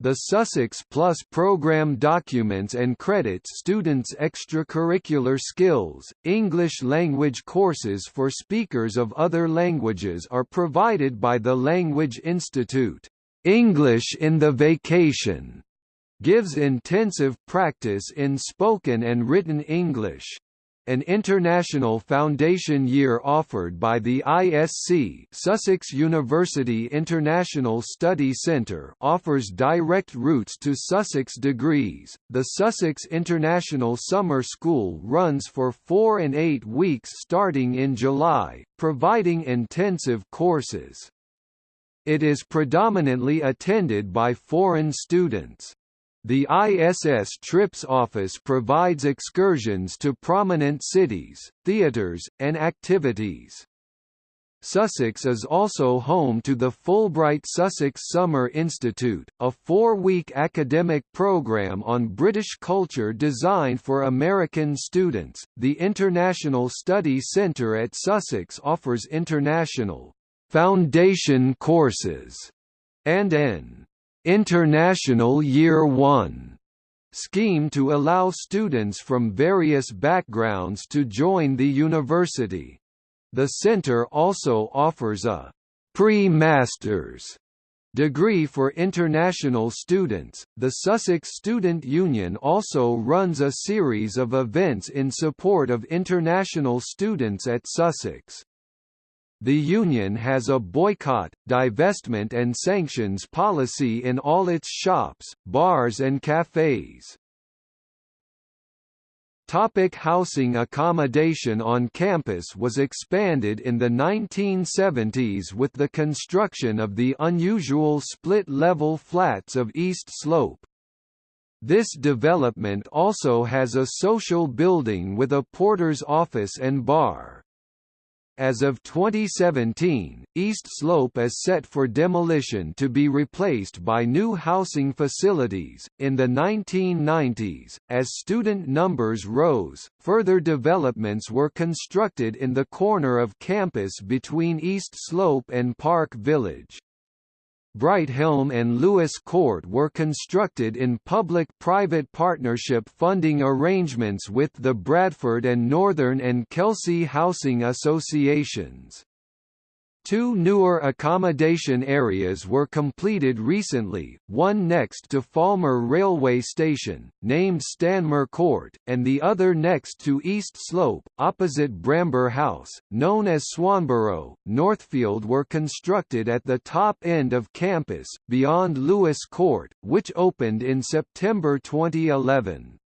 S1: The Sussex Plus program documents and credits students' extracurricular skills. English language courses for speakers of other languages are provided by the Language Institute. English in the Vacation gives intensive practice in spoken and written English. An international foundation year offered by the ISC Sussex University International Study Centre offers direct routes to Sussex degrees. The Sussex International Summer School runs for 4 and 8 weeks starting in July, providing intensive courses. It is predominantly attended by foreign students. The ISS Trips office provides excursions to prominent cities, theatres, and activities. Sussex is also home to the Fulbright Sussex Summer Institute, a four-week academic program on British culture designed for American students. The International Study Centre at Sussex offers international foundation courses and an International Year One scheme to allow students from various backgrounds to join the university. The center also offers a pre-masters degree for international students. The Sussex Student Union also runs a series of events in support of international students at Sussex. The union has a boycott, divestment and sanctions policy in all its shops, bars and cafes. Topic housing accommodation on campus was expanded in the 1970s with the construction of the unusual split-level flats of East Slope. This development also has a social building with a porter's office and bar. As of 2017, East Slope is set for demolition to be replaced by new housing facilities. In the 1990s, as student numbers rose, further developments were constructed in the corner of campus between East Slope and Park Village. Brighthelm and Lewes Court were constructed in public-private partnership funding arrangements with the Bradford and Northern and Kelsey Housing Associations. Two newer accommodation areas were completed recently, one next to Falmer Railway Station, named Stanmer Court, and the other next to East Slope, opposite Bramber House, known as Swanborough. Northfield were constructed at the top end of campus, beyond Lewes Court, which opened in September 2011.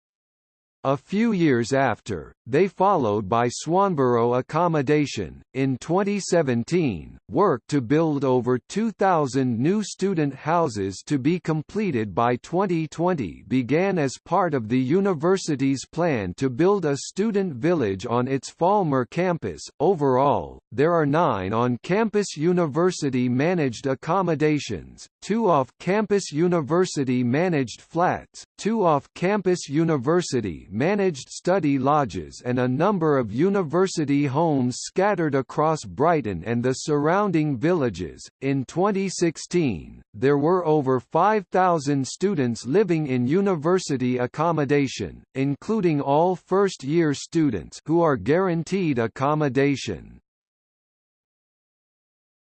S1: A few years after, they followed by Swanborough Accommodation. In 2017, work to build over 2,000 new student houses to be completed by 2020 began as part of the university's plan to build a student village on its Falmer campus. Overall, there are nine on campus university managed accommodations, two off campus university managed flats, two off campus university managed study lodges and a number of university homes scattered across Brighton and the surrounding villages. In 2016, there were over 5,000 students living in university accommodation, including all first-year students who are guaranteed accommodation.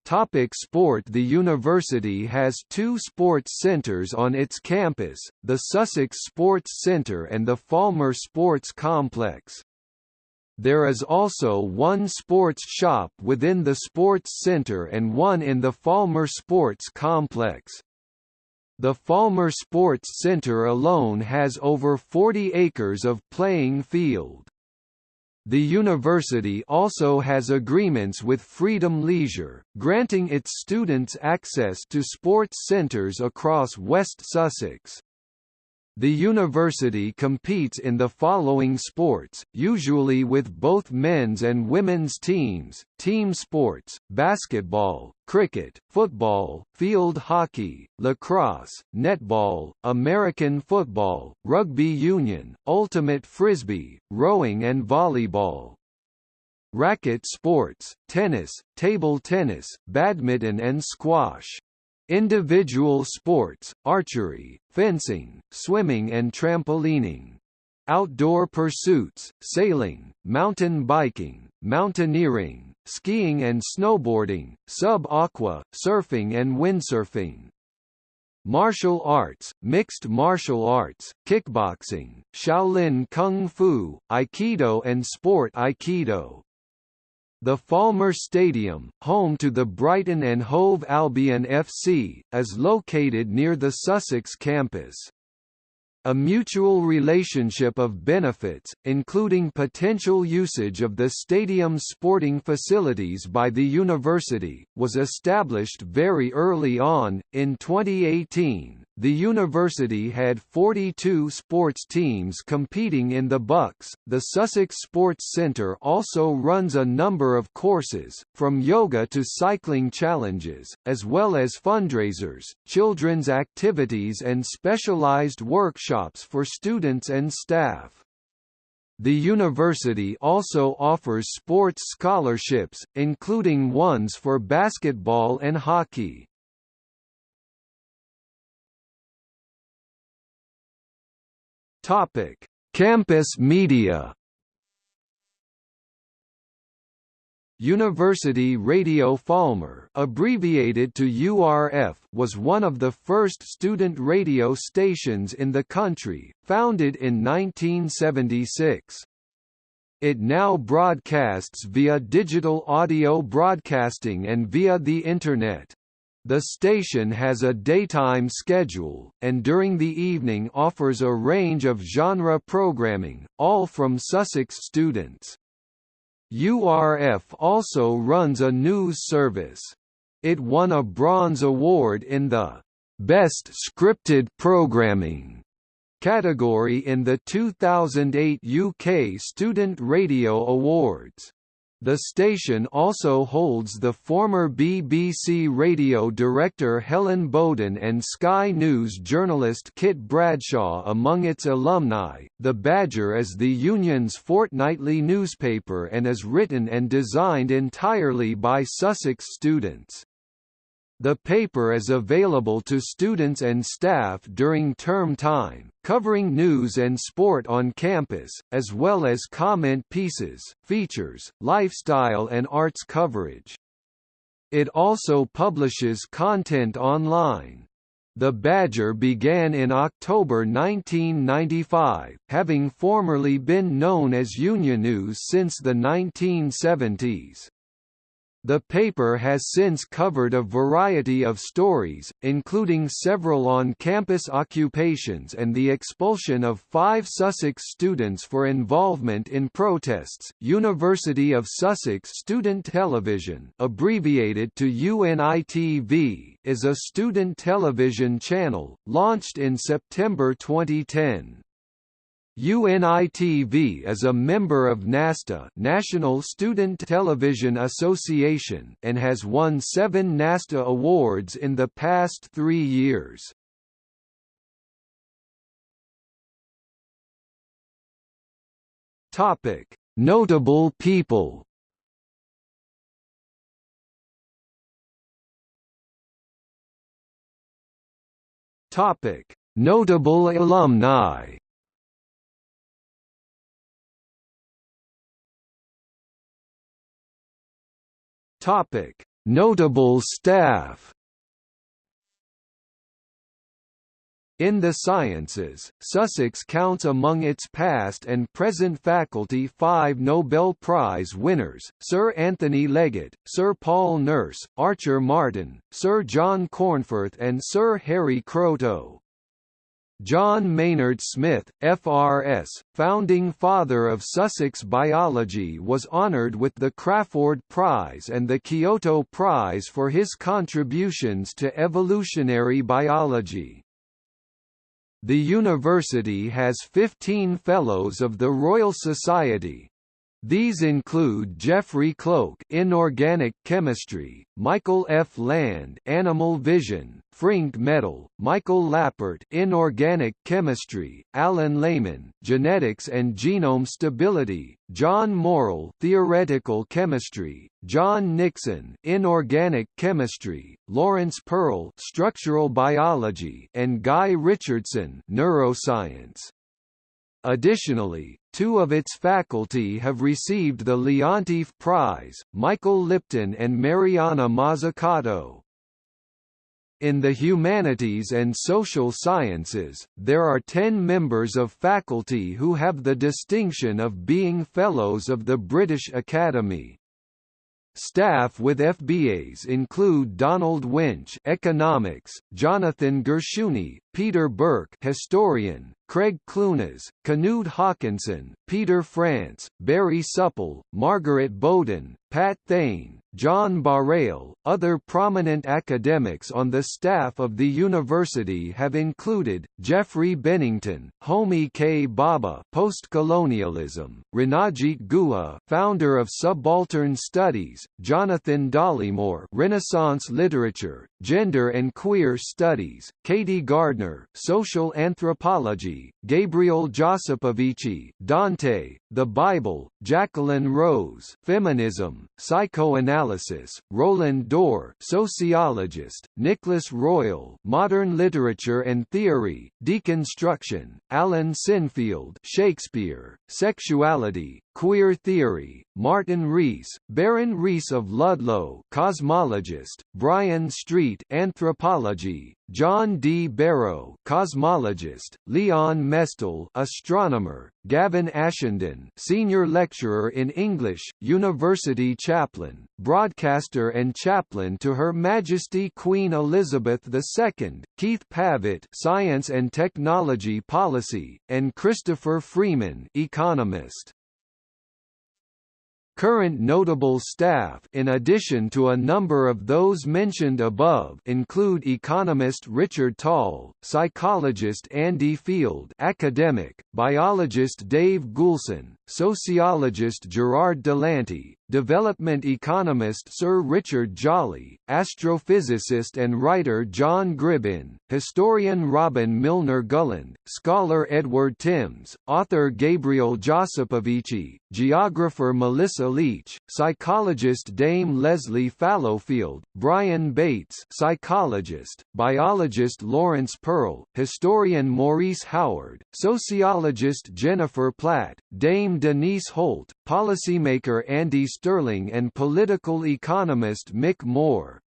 S1: Topic sport The university has two sports centres on its campus, the Sussex Sports Centre and the Falmer Sports Complex. There is also one sports shop within the sports centre and one in the Falmer Sports Complex. The Falmer Sports Centre alone has over 40 acres of playing field. The university also has agreements with Freedom Leisure, granting its students access to sports centres across West Sussex. The university competes in the following sports, usually with both men's and women's teams, team sports, basketball, cricket, football, field hockey, lacrosse, netball, American football, rugby union, ultimate frisbee, rowing and volleyball. Racket sports, tennis, table tennis, badminton and squash. Individual sports, archery, fencing, swimming and trampolining. Outdoor pursuits, sailing, mountain biking, mountaineering, skiing and snowboarding, sub-aqua, surfing and windsurfing. Martial arts, mixed martial arts, kickboxing, Shaolin Kung Fu, Aikido and Sport Aikido. The Falmer Stadium, home to the Brighton and Hove Albion FC, is located near the Sussex campus. A mutual relationship of benefits, including potential usage of the stadium's sporting facilities by the university, was established very early on. In 2018, the university had 42 sports teams competing in the BUCS. The Sussex Sports Centre also runs a number of courses, from yoga to cycling challenges, as well as fundraisers, children's activities and specialised workshops for students and staff. The university also offers sports scholarships, including ones for basketball and hockey. Topic: Campus media. University Radio Falmer, abbreviated to URF, was one of the first student radio stations in the country, founded in 1976. It now broadcasts via digital audio broadcasting and via the Internet. The station has a daytime schedule, and during the evening offers a range of genre programming, all from Sussex students. URF also runs a news service. It won a Bronze Award in the Best Scripted Programming category in the 2008 UK Student Radio Awards. The station also holds the former BBC radio director Helen Boaden and Sky News journalist Kit Bradshaw among its alumni. The Badger is the union's fortnightly newspaper and is written and designed entirely by Sussex students. The paper is available to students and staff during term time, covering news and sport on campus, as well as comment pieces, features, lifestyle and arts coverage. It also publishes content online. The Badger began in October 1995, having formerly been known as Union News since the 1970s. The paper has since covered a variety of stories, including several on-campus occupations and the expulsion of five Sussex students for involvement in protests. University of Sussex Student Television, abbreviated to UNITV, is a student television channel launched in September 2010. UNITV is a member of NASTA National Student Television Association and has won seven NASTA awards in the past three years. Notable people. Notable alumni. Topic: Notable staff. In the sciences, Sussex counts among its past and present faculty five Nobel Prize winners, Sir Anthony Leggett, Sir Paul Nurse, Archer Martin, Sir John Cornforth and Sir Harry Kroto. John Maynard Smith, FRS, founding father of Sussex biology was honoured with the Crafoord Prize and the Kyoto Prize for his contributions to evolutionary biology. The university has 15 Fellows of the Royal Society, these include Geoffrey Cloke inorganic chemistry, Michael F. Land animal vision, Frink Metal, Michael Lappert inorganic chemistry, Alan Lehmann genetics and genome stability, John Murrell theoretical chemistry, John Nixon inorganic chemistry, Laurence Pearl structural biology and Guy Richardson neuroscience. Additionally, two of its faculty have received the Leontief Prize, Michael Lipton and Mariana Mazzucato. In the humanities and social sciences, there are ten members of faculty who have the distinction of being Fellows of the British Academy. Staff with FBAs include Donald Winch, Economics, Jonathan Gershuny, Peter Burke, Historian, Craig Clunas, Knud Haakonssen, Peter France, Barry Supple, Margaret Boden, Pat Thane, John Barrail. Other prominent academics on the staff of the university have included Geoffrey Bennington, Homi K. Bhabha, postcolonialism, Ranajit Guha, founder of Subaltern Studies, Jonathan Dollimore, Renaissance literature, gender and queer studies, Katy Gardner, social anthropology, Gabriel Josipovici, Dante, the Bible, Jacqueline Rose, feminism, psychoanalysis, Roland Dorr, sociologist, Nicholas Royle, modern literature and theory, deconstruction, Alan Sinfield, Shakespeare, sexuality, queer theory, Martin Rees, Baron Rees of Ludlow, cosmologist, Brian Street, anthropology, John D. Barrow, cosmologist, Leon Mestel, astronomer, Gavin Ashenden, senior lecturer in English, university chaplain, broadcaster and chaplain to Her Majesty Queen Elizabeth II, Keith Pavitt, science and technology policy, and Christopher Freeman, economist. Current notable staff in addition to a number of those mentioned above include economist Richard Tol, psychologist Andy Field academic, biologist Dave Goulson, sociologist Gerard Delanty, development economist Sir Richard Jolly, astrophysicist and writer John Gribbin, historian Robin Milner Gulland, scholar Edward Timms, author Gabriel Josipovici, geographer Melissa Leach, psychologist Dame Lesley Fallowfield, Brian Bates psychologist, biologist Laurence Pearl, historian Maurice Howard, sociologist Jennifer Platt, Dame Denise Holt, policymaker Andy Stirling and political economist Mick Moore.